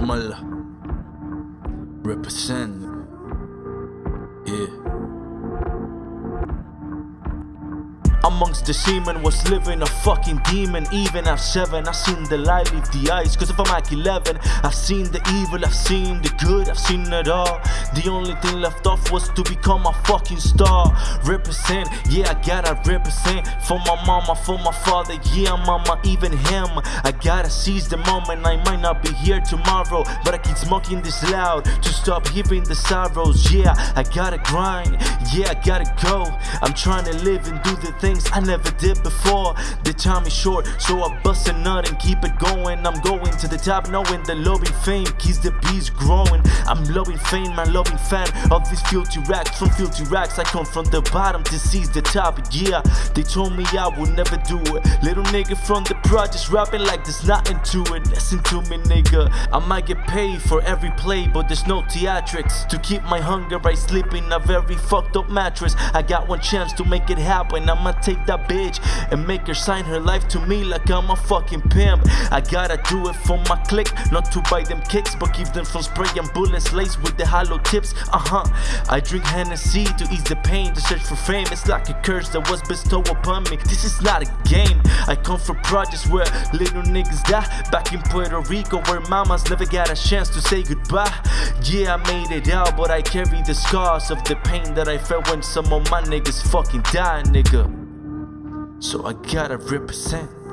Muller. Represent. Amongst the seamen was living a fucking demon Even at 7 I seen the light leave the eyes Cause if I'm like 11 I've seen the evil, I've seen the good I've seen it all. The only thing left off was to become a fucking star. Represent, yeah I gotta represent. For my mama, for my father Yeah mama, even him. I gotta seize the moment I might not be here tomorrow But I keep smoking this loud To stop hearing the sorrows. Yeah, I gotta grind Yeah, I gotta go. I'm trying to live and do the things I never did before. The time is short, so I bust a nut and keep it going. I'm going to the top, knowing the loving fame keeps the beast growing. I'm loving fame, my loving fan of these filthy racks. From filthy racks, I come from the bottom to seize the top. Yeah, they told me I would never do it. Little nigga from the projects rapping like there's nothing to it. Listen to me, nigga. I might get paid for every play, but there's no theatrics. To keep my hunger, I sleep in a very fucked up mattress. I got one chance to make it happen. I'ma take that bitch and make her sign her life to me like I'm a fucking pimp. I gotta do it for my click, not to buy them kicks, but keep them from spraying bullets laced with the hollow tips. Uh huh. I drink Hennessy to ease the pain, to search for fame. It's like a curse that was bestowed upon me. This is not a game. I come from projects where little niggas die. Back in Puerto Rico, where mamas never got a chance to say goodbye. Yeah, I made it out, but I carry the scars of the pain that I felt when some of my niggas fucking died, nigga. So I gotta represent.